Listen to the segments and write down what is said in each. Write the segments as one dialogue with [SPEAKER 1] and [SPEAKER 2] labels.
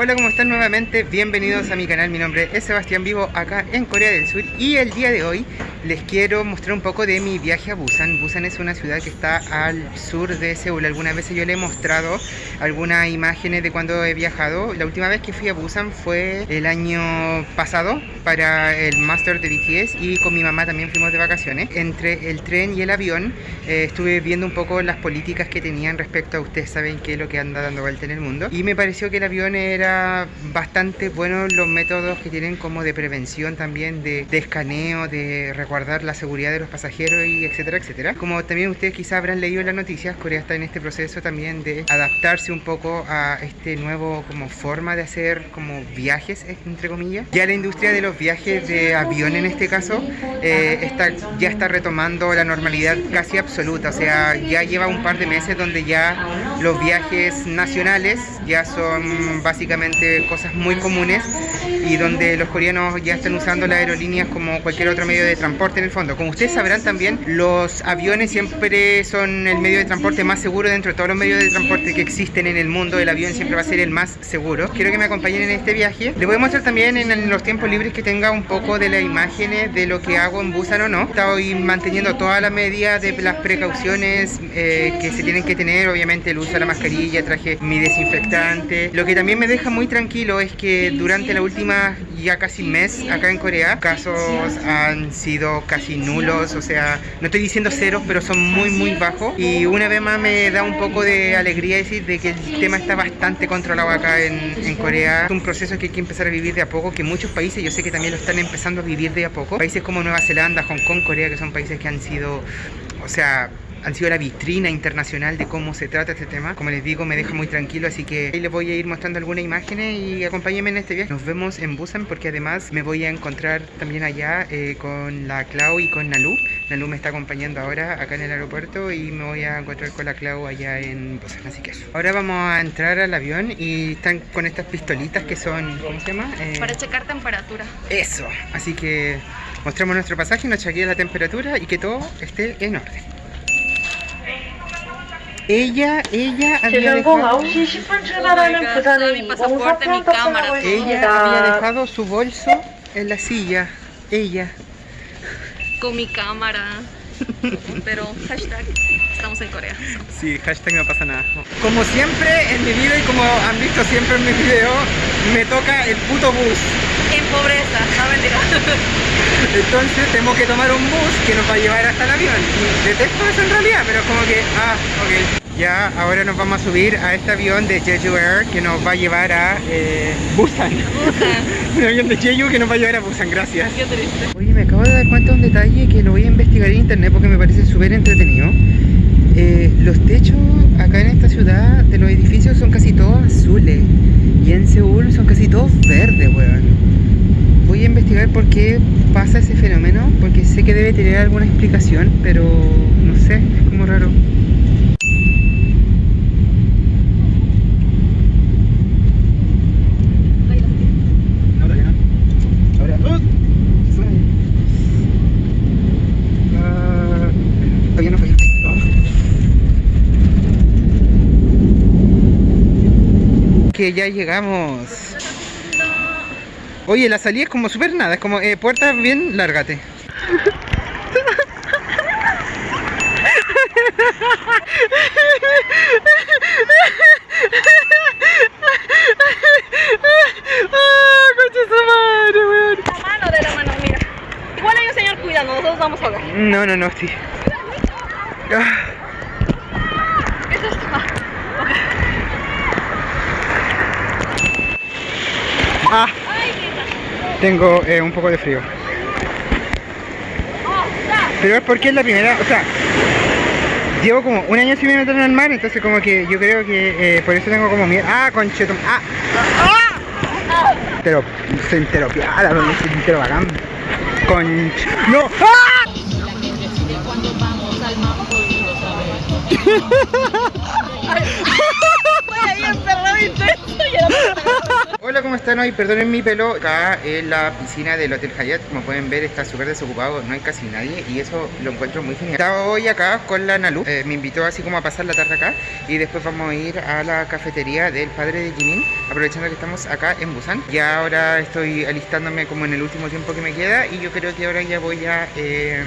[SPEAKER 1] Hola, ¿cómo están nuevamente? Bienvenidos a mi canal, mi nombre es Sebastián Vivo acá en Corea del Sur y el día de hoy les quiero mostrar un poco de mi viaje a Busan. Busan es una ciudad que está al sur de Seúl. Algunas veces yo le he mostrado algunas imágenes de cuando he viajado. La última vez que fui a Busan fue el año pasado para el Master de BTS y con mi mamá también fuimos de vacaciones. Entre el tren y el avión eh, estuve viendo un poco las políticas que tenían respecto a ustedes saben qué es lo que anda dando vuelta en el mundo y me pareció que el avión era bastante bueno los métodos que tienen como de prevención también de, de escaneo, de guardar la seguridad de los pasajeros y etcétera, etcétera. Como también ustedes quizás habrán leído en las noticias, Corea está en este proceso también de adaptarse un poco a este nuevo como forma de hacer como viajes, entre comillas. Ya la industria de los viajes de avión en este caso eh, está, ya está retomando la normalidad casi absoluta, o sea, ya lleva un par de meses donde ya los viajes nacionales ya son básicamente cosas muy comunes y donde los coreanos ya están usando las aerolíneas como cualquier otro medio de transporte en el fondo. Como ustedes sabrán también, los aviones siempre son el medio de transporte más seguro dentro de todos los medios de transporte que existen en el mundo. El avión siempre va a ser el más seguro. Quiero que me acompañen en este viaje. Les voy a mostrar también en los tiempos libres que tenga un poco de las imágenes de lo que hago en Busan o no. Estoy manteniendo toda la medida de las precauciones eh, que se tienen que tener. Obviamente el uso de la mascarilla, traje mi desinfectante. Lo que también me deja muy tranquilo es que durante la última ya casi mes acá en Corea, casos han sido casi nulos, o sea, no estoy diciendo ceros, pero son muy muy bajos y una vez más me da un poco de alegría decir de que el tema está bastante controlado acá en, Corea. Es un proceso que hay que empezar a vivir de a poco, que muchos países yo sé que también lo están empezando a vivir de a poco. Países como Nueva Zelanda, Hong Kong, Corea, que son países que han sido, o sea, han sido la vitrina internacional de cómo se trata este tema. Como les digo, me deja muy tranquilo, así que ahí les voy a ir mostrando algunas imágenes y acompáñenme en este viaje. Nos vemos en Busan porque además me voy a encontrar también allá eh, con la Clau y con Nalu. Nalu me está acompañando ahora acá en el aeropuerto y me voy a encontrar con la Clau allá en Busan, así que eso. Ahora vamos a entrar al avión y están con estas pistolitas que son, ¿cómo se llama?
[SPEAKER 2] Eh, Para checar temperatura.
[SPEAKER 1] Eso, así que mostramos nuestro pasaje, nos chequea la temperatura y que todo esté en orden. Ella, ella había dejado... Ella había dejado su bolso en la silla. Ella.
[SPEAKER 2] Con mi cámara. Pero hashtag estamos en Corea.
[SPEAKER 1] Sí, hashtag no pasa nada. Como siempre en mi vida y como han visto siempre en mis videos, me toca el puto bus.
[SPEAKER 2] En pobreza, no mentira.
[SPEAKER 1] Entonces tengo que tomar un bus que nos va a llevar hasta el avión. Y detesto eso en realidad, pero es como que, ah, ok. Ya, ahora nos vamos a subir a este avión de Jeju Air que nos va a llevar a eh, Busan. Busan. un avión de Jeju que nos va a llevar a Busan, gracias.
[SPEAKER 2] Qué triste.
[SPEAKER 1] Oye, me acabo de dar cuenta de un detalle que lo voy a investigar en internet porque me parece súper entretenido. Eh, los techos acá en esta ciudad de los edificios son casi todos azules y en Seúl son casi todos verdes, weón. Voy a investigar por qué pasa ese fenómeno porque sé que debe tener alguna explicación, pero no sé, es como raro. Ya llegamos. Oye, la salida es como súper nada, es como eh, puerta bien, lárgate.
[SPEAKER 2] La mano de la mano, mira. Igual hay un señor cuidando, nosotros vamos a.
[SPEAKER 1] No, no, no, sí. Ah.
[SPEAKER 2] Eso es... ah, ok.
[SPEAKER 1] Ah, tengo eh, un poco de frío. Pero es porque es la primera, o sea, llevo como un año sin meter en el mar, entonces como que yo creo que eh, por eso tengo como miedo. Ah, conchetum. Ah, ah. Entero, soy entero piada, no. ¡Ah!
[SPEAKER 2] Y era
[SPEAKER 1] Hola, ¿cómo están hoy? Perdonen mi pelo. Acá en la piscina del Hotel Hyatt, como pueden ver, está súper desocupado, no hay casi nadie y eso lo encuentro muy genial. Estaba hoy acá con la Nalu, eh, me invitó así como a pasar la tarde acá y después vamos a ir a la cafetería del padre de Jimin, aprovechando que estamos acá en Busan. Ya ahora estoy alistándome como en el último tiempo que me queda y yo creo que ahora ya voy a em,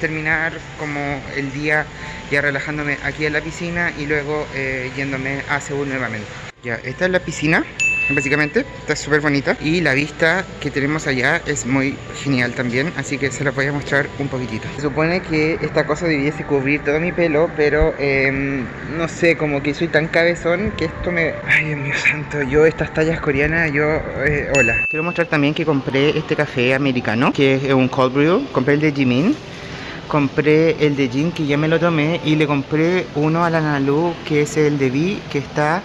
[SPEAKER 1] terminar como el día ya relajándome aquí en la piscina y luego eh, yéndome a Seúl nuevamente. Ya, esta es la piscina básicamente. Está súper bonita. Y la vista que tenemos allá es muy genial también. Así que se la voy a mostrar un poquitito. Se supone que esta cosa debiese cubrir todo mi pelo. Pero em, no sé, como que soy tan cabezón que esto me... Ay, Dios mío santo. Yo estas tallas coreanas, yo... Eh, hola. Quiero mostrar también que compré este café americano. Que es un cold brew. Compré el de Jimin compré el de Jin que ya me lo tomé y le compré uno a la Nalu que es el de Vi que está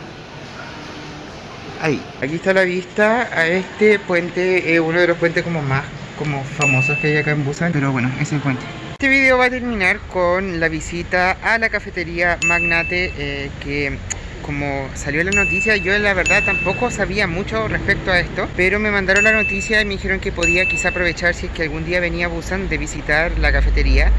[SPEAKER 1] ahí. Aquí está la vista a este puente, uno de los puentes como más como famosos que hay acá en Busan, pero bueno, es el puente. Este video va a terminar con la visita a la cafetería Magnate eh, que como salió la noticia, yo la verdad tampoco sabía mucho respecto a esto, pero me mandaron la noticia y me dijeron que podía quizá aprovechar si es que algún día venía a Busan de visitar la cafetería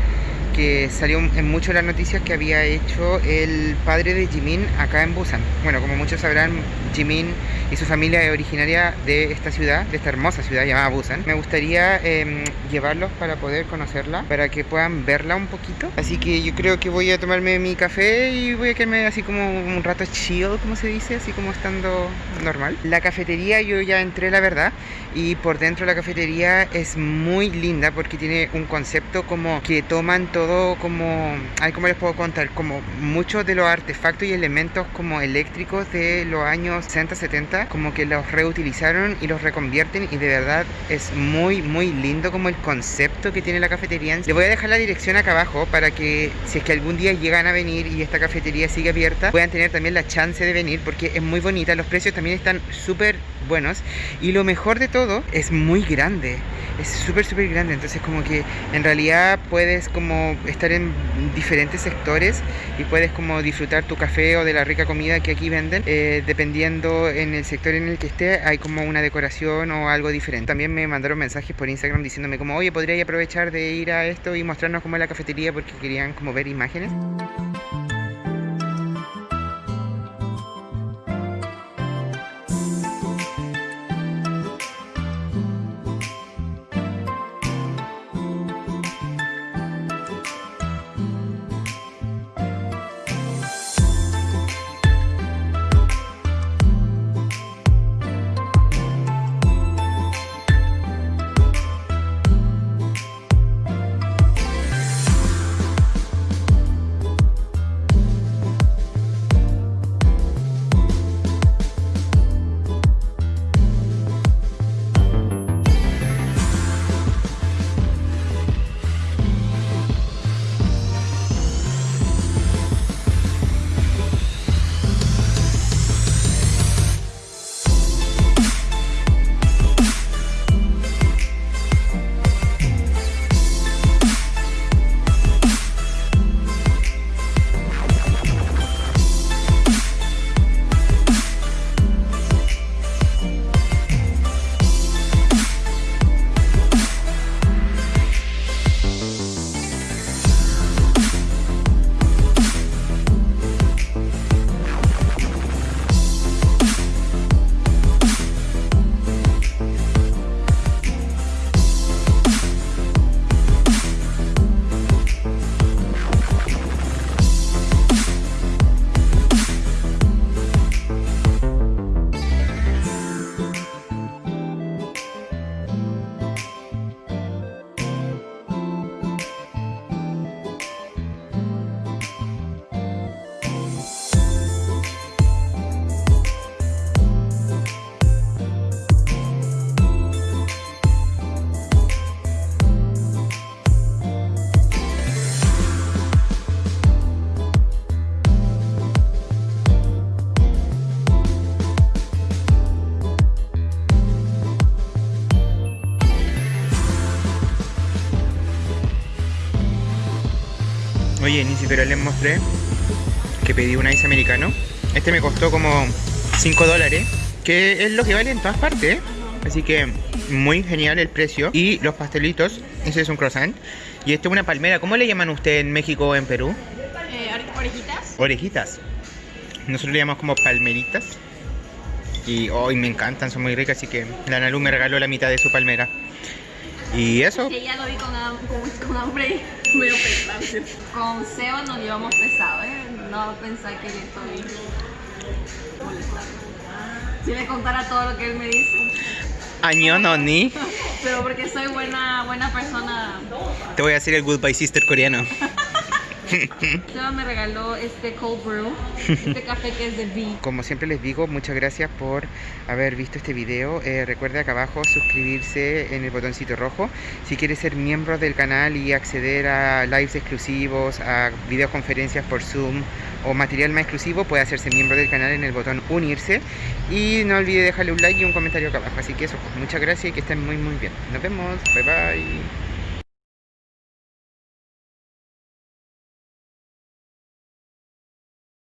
[SPEAKER 1] que salió en mucho las noticias que había hecho el padre de Jimin acá en Busan. Bueno, como muchos sabrán, Jimin y su familia es originaria de esta ciudad, de esta hermosa ciudad llamada Busan. Me gustaría em, llevarlos para poder conocerla, para que puedan verla un poquito. Así que yo creo que voy a tomarme mi café y voy a quedarme así como un rato chill, como se dice, así como estando normal. La cafetería yo ya entré, la verdad, y por dentro la cafetería es muy linda porque tiene un concepto como que toman todo como, ay, ¿cómo les puedo contar? Como muchos de los artefactos y elementos como eléctricos de los años 60, 70, como que los reutilizaron y los reconvierten y de verdad es muy, muy lindo como el concepto que tiene la cafetería. Les voy a dejar la dirección acá abajo para que si es que algún día llegan a venir y esta cafetería sigue abierta, puedan tener también la chance de venir porque es muy bonita, los precios también están súper buenos. Y lo mejor de todo es muy grande. Es súper súper grande. Entonces como que en realidad puedes como estar en diferentes sectores y puedes como disfrutar tu café o de la rica comida que aquí venden. Eh, dependiendo en el sector en el que esté hay como una decoración o algo diferente. También me mandaron mensajes por Instagram diciéndome como oye podría aprovechar de ir a esto y mostrarnos cómo es la cafetería porque querían como ver imágenes Oye, ni siquiera les mostré que pedí un ice americano. Este me costó como 5 dólares que es lo que vale en todas partes. Así que muy genial el precio. Y los pastelitos, ese es un croissant. Y esto es una palmera. ¿Cómo le llaman usted en México o en Perú?
[SPEAKER 2] Eh, orejitas.
[SPEAKER 1] Orejitas. Nosotros le llamamos como palmeritas. Y hoy me encantan, son muy ricas. Así que la Nalu me regaló la mitad de su palmera. Y eso.
[SPEAKER 2] Que ya lo vi con, con, con hambre medio pesado. Con Seba nos llevamos pesado, ¿eh? No pensar que yo estoy molestando. Si le contara todo lo que él me dice.
[SPEAKER 1] Año no ni.
[SPEAKER 2] Pero porque soy buena, buena persona.
[SPEAKER 1] Te voy a hacer el Goodbye Sister coreano.
[SPEAKER 2] Seba me regaló este cold brew, este café que es de V.
[SPEAKER 1] Como siempre les digo, muchas gracias por haber visto este video. Eh, recuerda acá abajo suscribirse en el botoncito rojo. Si quieres ser miembro del canal y acceder a lives exclusivos, a videoconferencias por Zoom o material más exclusivo, puede hacerse miembro del canal en el botón unirse. Y no olvide dejarle un like y un comentario acá abajo. Así que eso, muchas gracias y que estén muy muy bien. Nos vemos. Bye bye.